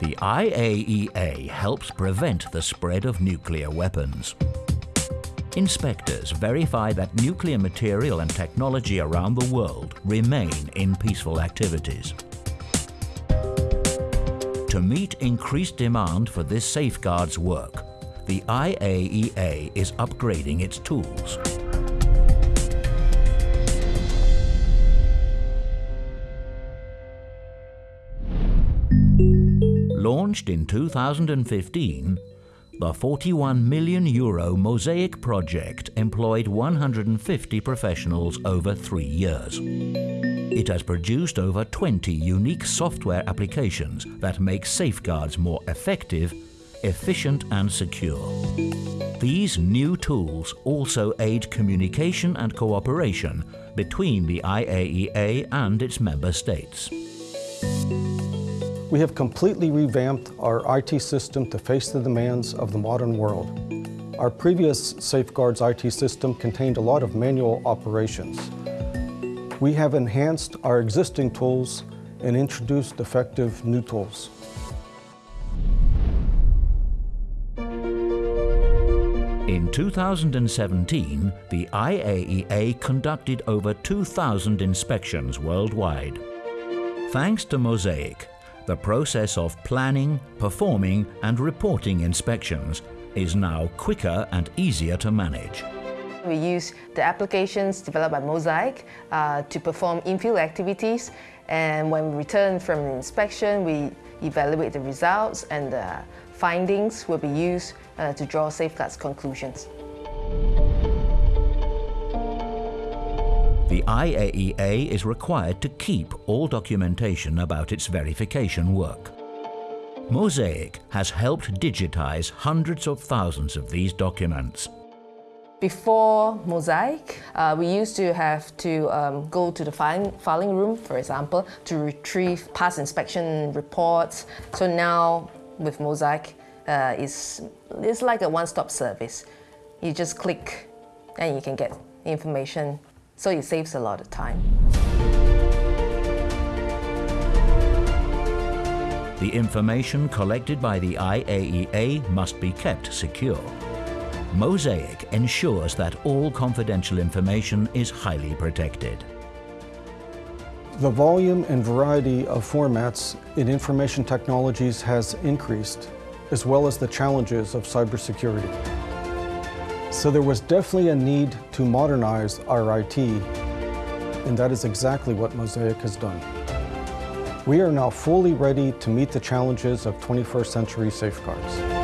The IAEA helps prevent the spread of nuclear weapons. Inspectors verify that nuclear material and technology around the world remain in peaceful activities. To meet increased demand for this safeguards work, the IAEA is upgrading its tools. Launched in 2015, the 41 million euro Mosaic project employed 150 professionals over three years. It has produced over 20 unique software applications that make safeguards more effective, efficient and secure. These new tools also aid communication and cooperation between the IAEA and its member states. We have completely revamped our IT system to face the demands of the modern world. Our previous Safeguards IT system contained a lot of manual operations. We have enhanced our existing tools and introduced effective new tools. In 2017, the IAEA conducted over 2,000 inspections worldwide. Thanks to Mosaic, the process of planning, performing and reporting inspections is now quicker and easier to manage. We use the applications developed by Mosaic uh, to perform in-field activities and when we return from inspection we evaluate the results and the findings will be used uh, to draw safeguards conclusions. The IAEA is required to keep all documentation about its verification work. Mosaic has helped digitize hundreds of thousands of these documents. Before Mosaic, uh, we used to have to um, go to the filing, filing room, for example, to retrieve past inspection reports. So now with Mosaic, uh, it's, it's like a one-stop service. You just click and you can get information so it saves a lot of time. The information collected by the IAEA must be kept secure. Mosaic ensures that all confidential information is highly protected. The volume and variety of formats in information technologies has increased, as well as the challenges of cybersecurity. So there was definitely a need to modernize our IT, and that is exactly what Mosaic has done. We are now fully ready to meet the challenges of 21st century safeguards.